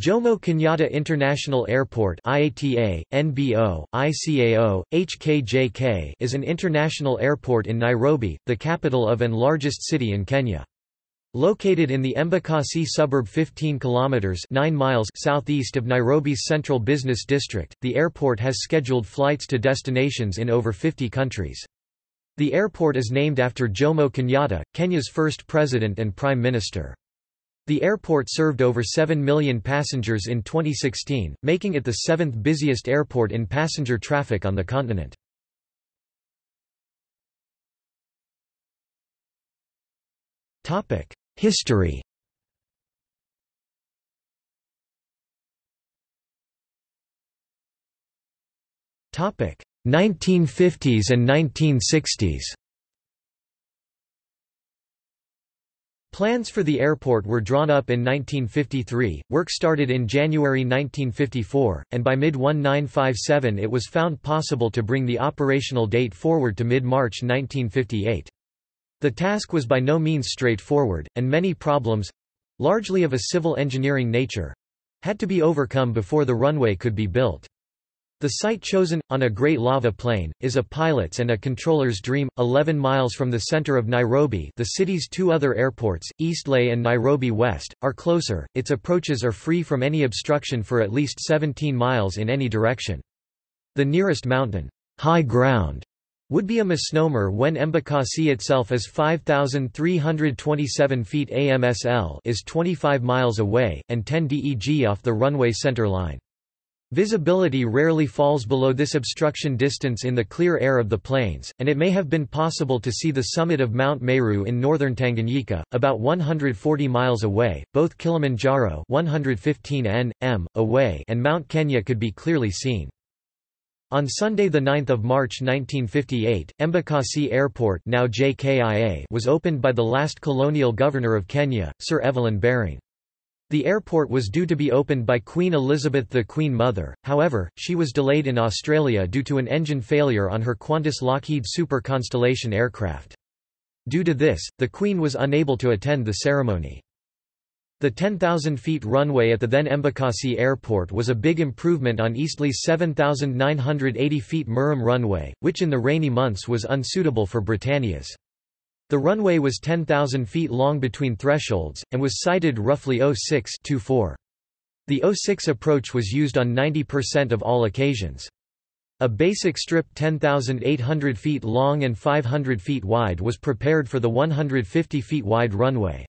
Jomo Kenyatta International Airport IATA, NBO, ICAO, HKJK is an international airport in Nairobi, the capital of and largest city in Kenya. Located in the Embakasi suburb 15 kilometers 9 miles southeast of Nairobi's central business district, the airport has scheduled flights to destinations in over 50 countries. The airport is named after Jomo Kenyatta, Kenya's first president and prime minister. The airport served over 7 million passengers in 2016, making it the seventh busiest airport in passenger traffic on the continent. History Topic 1950s and 1960s Plans for the airport were drawn up in 1953, work started in January 1954, and by mid-1957 it was found possible to bring the operational date forward to mid-March 1958. The task was by no means straightforward, and many problems—largely of a civil engineering nature—had to be overcome before the runway could be built. The site chosen, on a great lava plain, is a pilot's and a controller's dream. 11 miles from the center of Nairobi the city's two other airports, Eastleigh and Nairobi West, are closer, its approaches are free from any obstruction for at least 17 miles in any direction. The nearest mountain, high ground, would be a misnomer when Embakasi itself is 5,327 feet AMSL is 25 miles away, and 10 DEG off the runway center line. Visibility rarely falls below this obstruction distance in the clear air of the plains, and it may have been possible to see the summit of Mount Meru in northern Tanganyika, about 140 miles away. Both Kilimanjaro 115 n.m. away and Mount Kenya could be clearly seen. On Sunday 9 March 1958, Embakasi Airport now JKIA was opened by the last colonial governor of Kenya, Sir Evelyn Baring. The airport was due to be opened by Queen Elizabeth the Queen Mother, however, she was delayed in Australia due to an engine failure on her Qantas Lockheed Super Constellation aircraft. Due to this, the Queen was unable to attend the ceremony. The 10,000 feet runway at the then Embakasi Airport was a big improvement on Eastleigh's 7,980 feet Murram runway, which in the rainy months was unsuitable for Britannia's. The runway was 10,000 feet long between thresholds, and was sited roughly 06 -24. The 06 approach was used on 90% of all occasions. A basic strip 10,800 feet long and 500 feet wide was prepared for the 150 feet wide runway.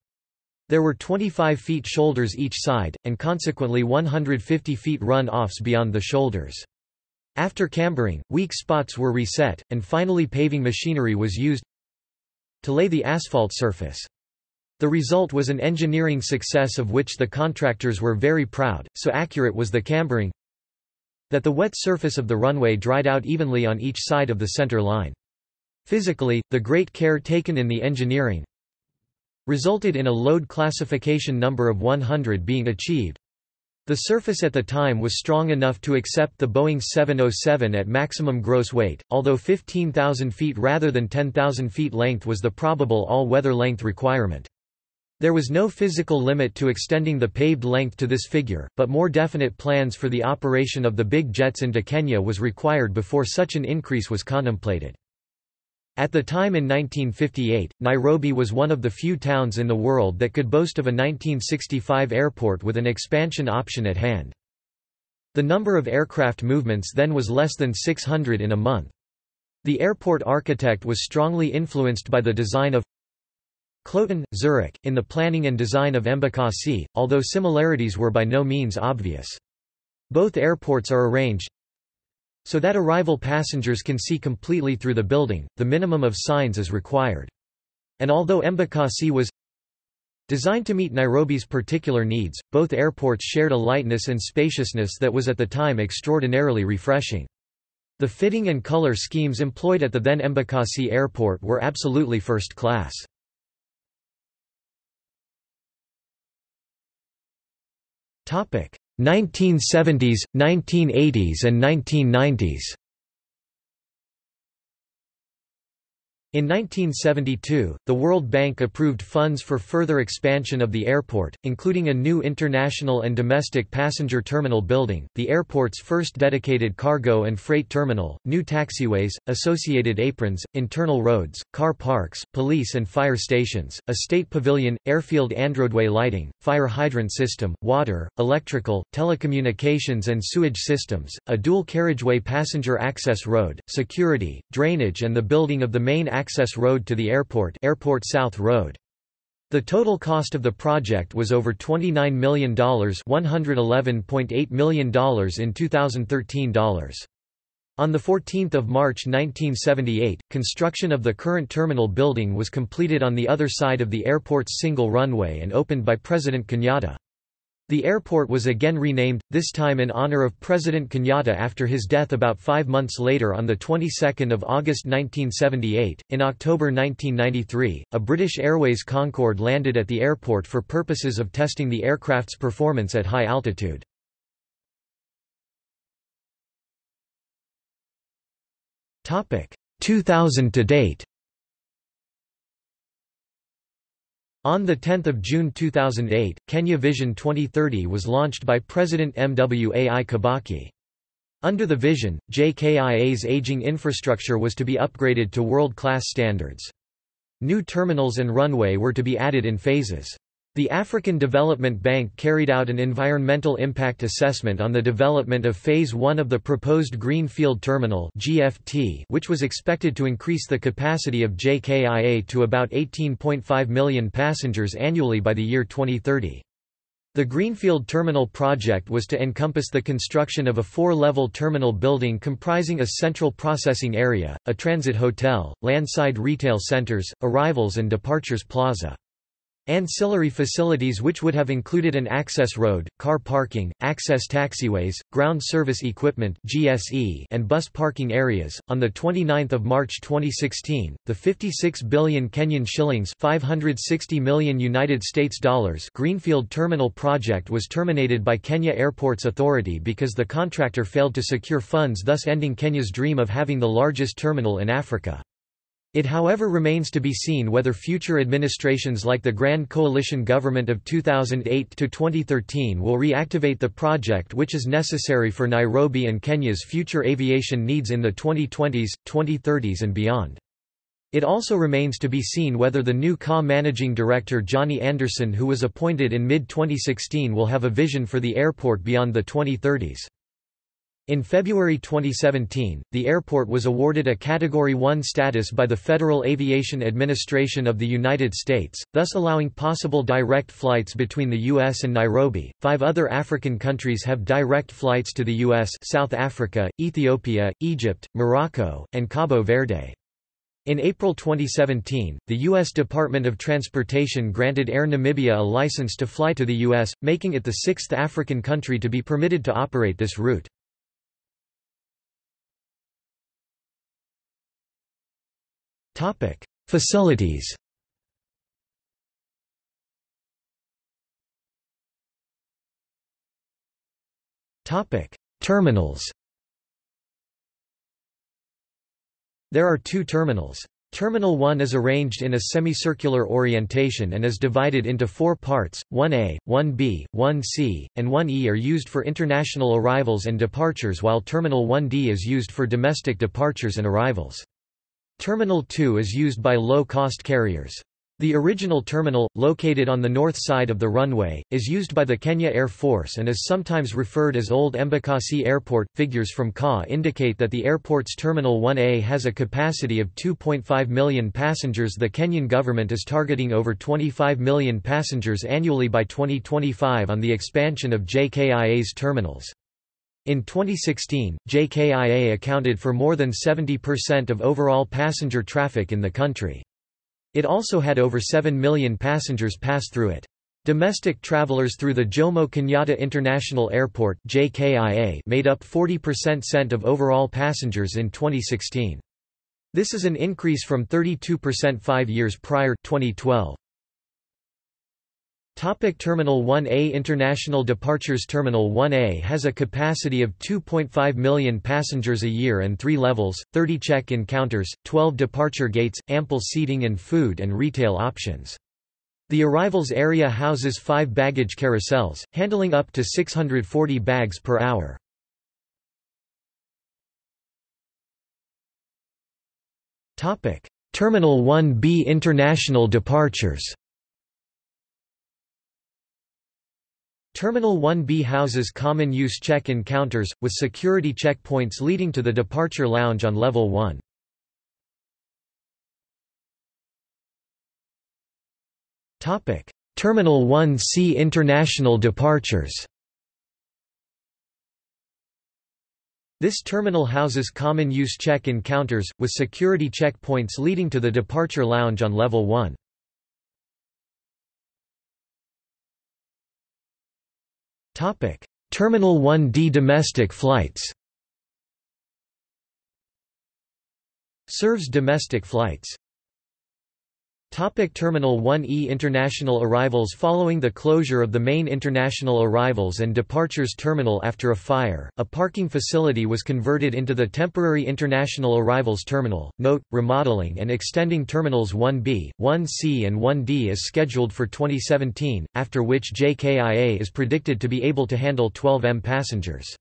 There were 25 feet shoulders each side, and consequently 150 feet run-offs beyond the shoulders. After cambering, weak spots were reset, and finally paving machinery was used, to lay the asphalt surface. The result was an engineering success of which the contractors were very proud, so accurate was the cambering that the wet surface of the runway dried out evenly on each side of the center line. Physically, the great care taken in the engineering resulted in a load classification number of 100 being achieved, the surface at the time was strong enough to accept the Boeing 707 at maximum gross weight, although 15,000 feet rather than 10,000 feet length was the probable all-weather length requirement. There was no physical limit to extending the paved length to this figure, but more definite plans for the operation of the big jets into Kenya was required before such an increase was contemplated. At the time in 1958, Nairobi was one of the few towns in the world that could boast of a 1965 airport with an expansion option at hand. The number of aircraft movements then was less than 600 in a month. The airport architect was strongly influenced by the design of Kloten, Zurich, in the planning and design of Embakasi, although similarities were by no means obvious. Both airports are arranged so that arrival passengers can see completely through the building, the minimum of signs is required. And although Embakasi was designed to meet Nairobi's particular needs, both airports shared a lightness and spaciousness that was at the time extraordinarily refreshing. The fitting and color schemes employed at the then Embakasi airport were absolutely first class. Topic: 1970s, 1980s and 1990s In 1972, the World Bank approved funds for further expansion of the airport, including a new international and domestic passenger terminal building, the airport's first dedicated cargo and freight terminal, new taxiways, associated aprons, internal roads, car parks, police and fire stations, a state pavilion, airfield androadway lighting, fire hydrant system, water, electrical, telecommunications and sewage systems, a dual carriageway passenger access road, security, drainage and the building of the main access road to the airport Airport South Road. The total cost of the project was over $29 million $111.8 million in 2013 dollars. On 14 March 1978, construction of the current terminal building was completed on the other side of the airport's single runway and opened by President Kenyatta. The airport was again renamed, this time in honor of President Kenyatta after his death about five months later on the 22nd of August 1978. In October 1993, a British Airways Concorde landed at the airport for purposes of testing the aircraft's performance at high altitude. Topic 2000 to date. On 10 June 2008, Kenya Vision 2030 was launched by President Mwai Kibaki. Under the vision, JKIA's aging infrastructure was to be upgraded to world-class standards. New terminals and runway were to be added in phases. The African Development Bank carried out an environmental impact assessment on the development of Phase 1 of the proposed Greenfield Terminal GFT, which was expected to increase the capacity of JKIA to about 18.5 million passengers annually by the year 2030. The Greenfield Terminal project was to encompass the construction of a four-level terminal building comprising a central processing area, a transit hotel, landside retail centers, arrivals and departures plaza. Ancillary facilities which would have included an access road, car parking, access taxiways, ground service equipment (GSE), and bus parking areas. On the 29th of March 2016, the 56 billion Kenyan shillings (560 million United States dollars) Greenfield Terminal project was terminated by Kenya Airports Authority because the contractor failed to secure funds thus ending Kenya's dream of having the largest terminal in Africa. It however remains to be seen whether future administrations like the Grand Coalition government of 2008-2013 will reactivate the project which is necessary for Nairobi and Kenya's future aviation needs in the 2020s, 2030s and beyond. It also remains to be seen whether the new KA managing director Johnny Anderson who was appointed in mid-2016 will have a vision for the airport beyond the 2030s. In February 2017, the airport was awarded a Category 1 status by the Federal Aviation Administration of the United States, thus allowing possible direct flights between the U.S. and Nairobi. Five other African countries have direct flights to the U.S. South Africa, Ethiopia, Egypt, Morocco, and Cabo Verde. In April 2017, the U.S. Department of Transportation granted Air Namibia a license to fly to the U.S., making it the sixth African country to be permitted to operate this route. Topic: Facilities. Topic: Terminals. There are two terminals. Terminal 1 is arranged in a semicircular orientation and is divided into four parts, 1A, 1B, 1C, and 1E are used for international arrivals and departures while Terminal 1D is used for domestic departures and arrivals. Terminal 2 is used by low-cost carriers. The original terminal, located on the north side of the runway, is used by the Kenya Air Force and is sometimes referred as Old Embakasi Airport. Figures from KA indicate that the airport's Terminal 1A has a capacity of 2.5 million passengers. The Kenyan government is targeting over 25 million passengers annually by 2025 on the expansion of JKIA's terminals. In 2016, JKIA accounted for more than 70% of overall passenger traffic in the country. It also had over 7 million passengers pass through it. Domestic travelers through the Jomo Kenyatta International Airport JKIA made up 40% of overall passengers in 2016. This is an increase from 32% 5 years prior 2012. Topic Terminal 1A International Departures Terminal 1A has a capacity of 2.5 million passengers a year and three levels, 30 check-in counters, 12 departure gates, ample seating and food and retail options. The arrivals area houses five baggage carousels, handling up to 640 bags per hour. Terminal 1B International departures Terminal 1B houses common-use check-in counters, with security checkpoints leading to the departure lounge on level 1. Terminal 1C International departures This terminal houses common-use check-in counters, with security checkpoints leading to the departure lounge on level 1. Terminal 1D domestic flights. Serves domestic flights. Topic Terminal 1E International arrivals Following the closure of the main international arrivals and departures terminal after a fire, a parking facility was converted into the temporary international arrivals terminal. Note, remodeling and extending terminals 1B, 1C and 1D is scheduled for 2017, after which JKIA is predicted to be able to handle 12M passengers.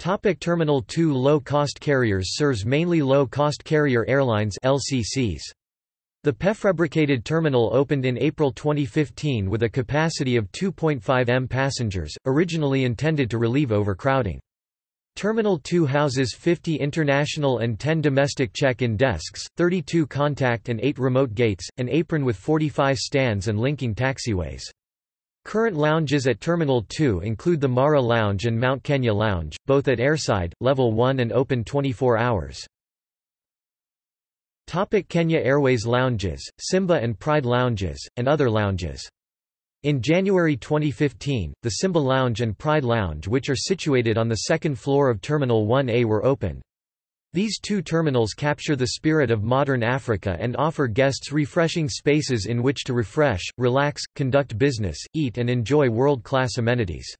Topic Terminal 2 Low-cost carriers serves mainly low-cost carrier airlines LCCs. The prefabricated terminal opened in April 2015 with a capacity of 2.5 m passengers, originally intended to relieve overcrowding. Terminal 2 houses 50 international and 10 domestic check-in desks, 32 contact and 8 remote gates, an apron with 45 stands and linking taxiways. Current lounges at Terminal 2 include the Mara Lounge and Mount Kenya Lounge, both at airside, level 1 and open 24 hours. Topic Kenya Airways lounges, Simba and Pride lounges, and other lounges. In January 2015, the Simba Lounge and Pride Lounge which are situated on the second floor of Terminal 1A were opened. These two terminals capture the spirit of modern Africa and offer guests refreshing spaces in which to refresh, relax, conduct business, eat and enjoy world-class amenities.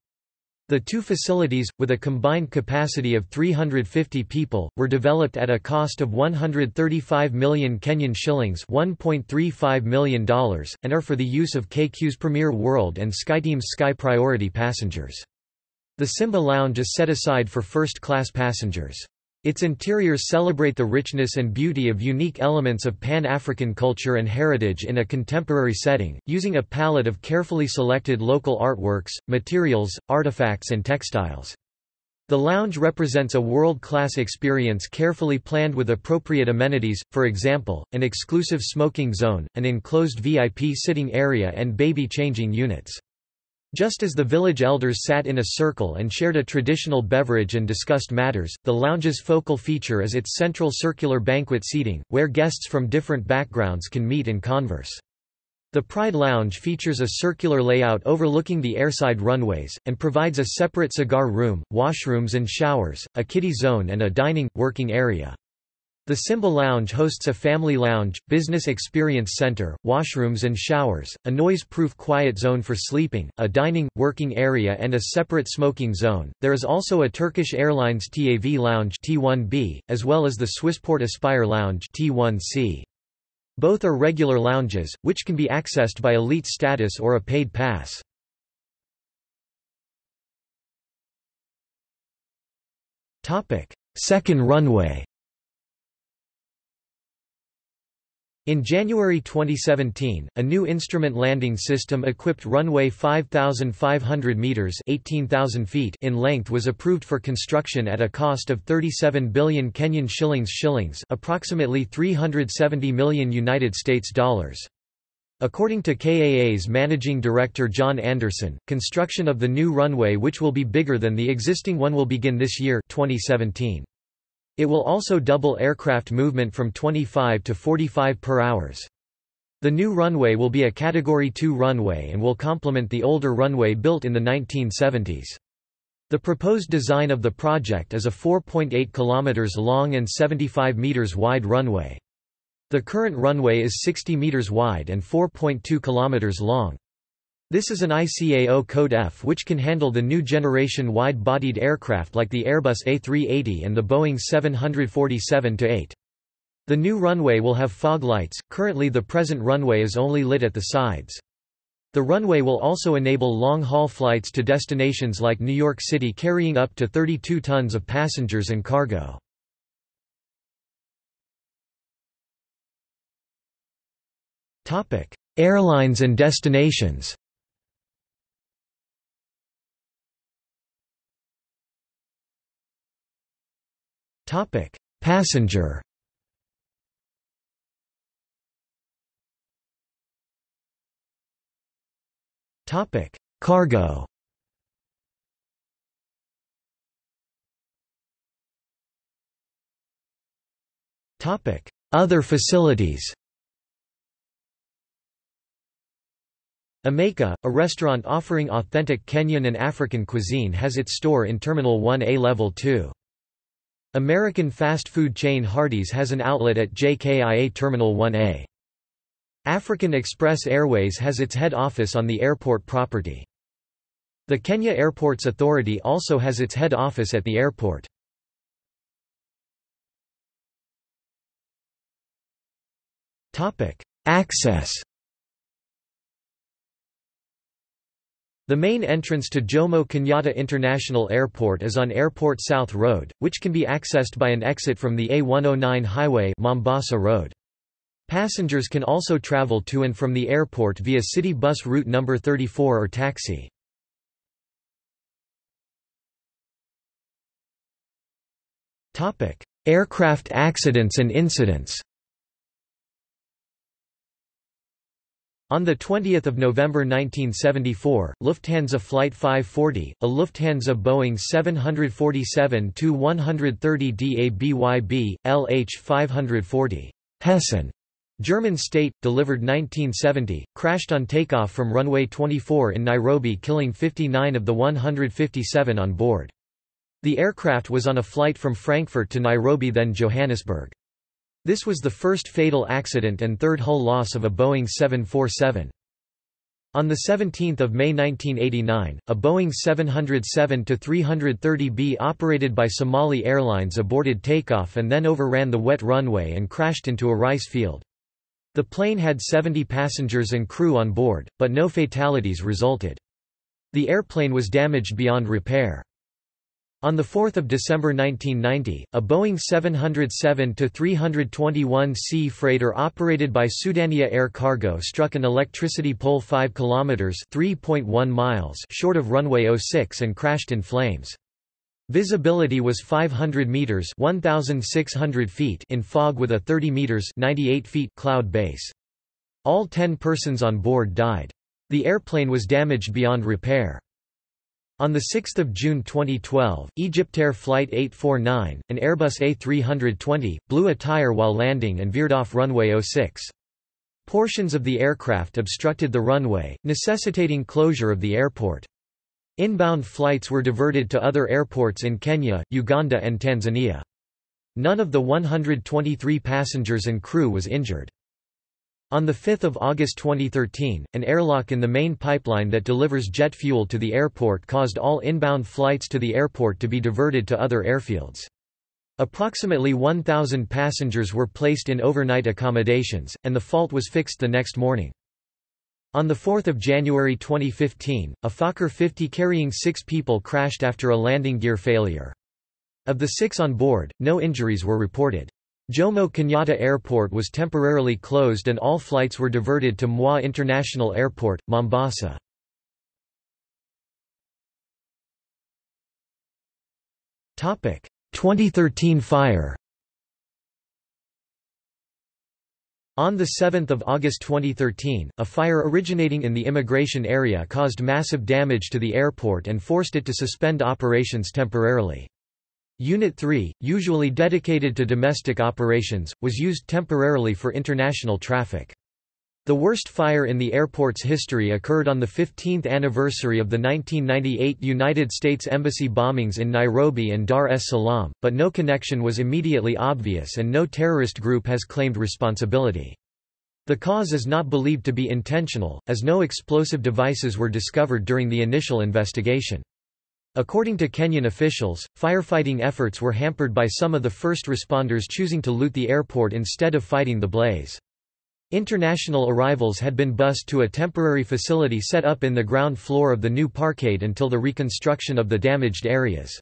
The two facilities, with a combined capacity of 350 people, were developed at a cost of 135 million Kenyan shillings $1.35 million, and are for the use of KQ's Premier World and SkyTeam's Sky Priority passengers. The Simba Lounge is set aside for first-class passengers. Its interiors celebrate the richness and beauty of unique elements of Pan-African culture and heritage in a contemporary setting, using a palette of carefully selected local artworks, materials, artifacts and textiles. The lounge represents a world-class experience carefully planned with appropriate amenities, for example, an exclusive smoking zone, an enclosed VIP sitting area and baby changing units. Just as the village elders sat in a circle and shared a traditional beverage and discussed matters, the lounge's focal feature is its central circular banquet seating, where guests from different backgrounds can meet and converse. The Pride Lounge features a circular layout overlooking the airside runways, and provides a separate cigar room, washrooms and showers, a kiddie zone and a dining, working area. The Simba Lounge hosts a family lounge, business experience center, washrooms and showers, a noise-proof quiet zone for sleeping, a dining, working area and a separate smoking zone. There is also a Turkish Airlines TAV Lounge T1B, as well as the Swissport Aspire Lounge T1C. Both are regular lounges, which can be accessed by elite status or a paid pass. Second runway In January 2017, a new instrument landing system equipped runway 5,500 meters (18,000 feet) in length was approved for construction at a cost of 37 billion Kenyan shillings shillings, approximately 370 million United States dollars. According to KAA's managing director John Anderson, construction of the new runway which will be bigger than the existing one will begin this year 2017. It will also double aircraft movement from 25 to 45 per hours. The new runway will be a Category 2 runway and will complement the older runway built in the 1970s. The proposed design of the project is a 4.8 km long and 75 meters wide runway. The current runway is 60 meters wide and 4.2 kilometers long. This is an ICAO Code F which can handle the new generation wide-bodied aircraft like the Airbus A380 and the Boeing 747-8. The new runway will have fog lights, currently the present runway is only lit at the sides. The runway will also enable long-haul flights to destinations like New York City carrying up to 32 tons of passengers and cargo. Airlines and destinations Passenger Topic: Cargo. Topic: Other facilities. Ameka, a restaurant offering authentic Kenyan and African cuisine has its store in Terminal 1A Level 2. American fast food chain Hardee's has an outlet at JKIA Terminal 1A. African Express Airways has its head office on the airport property. The Kenya Airports Authority also has its head office at the airport. Access The main entrance to Jomo Kenyatta International Airport is on Airport South Road, which can be accessed by an exit from the A109 highway Mombasa Road. Passengers can also travel to and from the airport via city bus route number 34 or taxi. Aircraft accidents and incidents. On 20 November 1974, Lufthansa Flight 540, a Lufthansa Boeing 747-130 DABYB, LH-540 Hessen German state, delivered 1970, crashed on takeoff from runway 24 in Nairobi killing 59 of the 157 on board. The aircraft was on a flight from Frankfurt to Nairobi then Johannesburg. This was the first fatal accident and third hull loss of a Boeing 747. On 17 May 1989, a Boeing 707-330B operated by Somali Airlines aborted takeoff and then overran the wet runway and crashed into a rice field. The plane had 70 passengers and crew on board, but no fatalities resulted. The airplane was damaged beyond repair. On 4 December 1990, a Boeing 707-321C freighter operated by Sudania Air Cargo struck an electricity pole 5 km (3.1 miles) short of runway 06 and crashed in flames. Visibility was 500 meters (1600 feet) in fog with a 30 meters (98 feet) cloud base. All 10 persons on board died. The airplane was damaged beyond repair. On 6 June 2012, Egyptair Flight 849, an Airbus A320, blew a tire while landing and veered off runway 06. Portions of the aircraft obstructed the runway, necessitating closure of the airport. Inbound flights were diverted to other airports in Kenya, Uganda and Tanzania. None of the 123 passengers and crew was injured. On 5 August 2013, an airlock in the main pipeline that delivers jet fuel to the airport caused all inbound flights to the airport to be diverted to other airfields. Approximately 1,000 passengers were placed in overnight accommodations, and the fault was fixed the next morning. On 4 January 2015, a Fokker 50 carrying six people crashed after a landing gear failure. Of the six on board, no injuries were reported. Jomo Kenyatta Airport was temporarily closed and all flights were diverted to Moi International Airport, Mombasa. Topic: 2013 fire. On 7 August 2013, a fire originating in the immigration area caused massive damage to the airport and forced it to suspend operations temporarily. Unit 3, usually dedicated to domestic operations, was used temporarily for international traffic. The worst fire in the airport's history occurred on the 15th anniversary of the 1998 United States Embassy bombings in Nairobi and Dar es Salaam, but no connection was immediately obvious and no terrorist group has claimed responsibility. The cause is not believed to be intentional, as no explosive devices were discovered during the initial investigation. According to Kenyan officials, firefighting efforts were hampered by some of the first responders choosing to loot the airport instead of fighting the blaze. International arrivals had been bused to a temporary facility set up in the ground floor of the new parkade until the reconstruction of the damaged areas.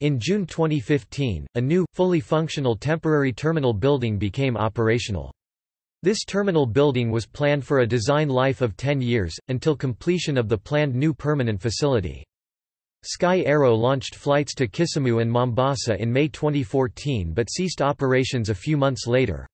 In June 2015, a new, fully functional temporary terminal building became operational. This terminal building was planned for a design life of 10 years, until completion of the planned new permanent facility. Sky Aero launched flights to Kisumu and Mombasa in May 2014 but ceased operations a few months later.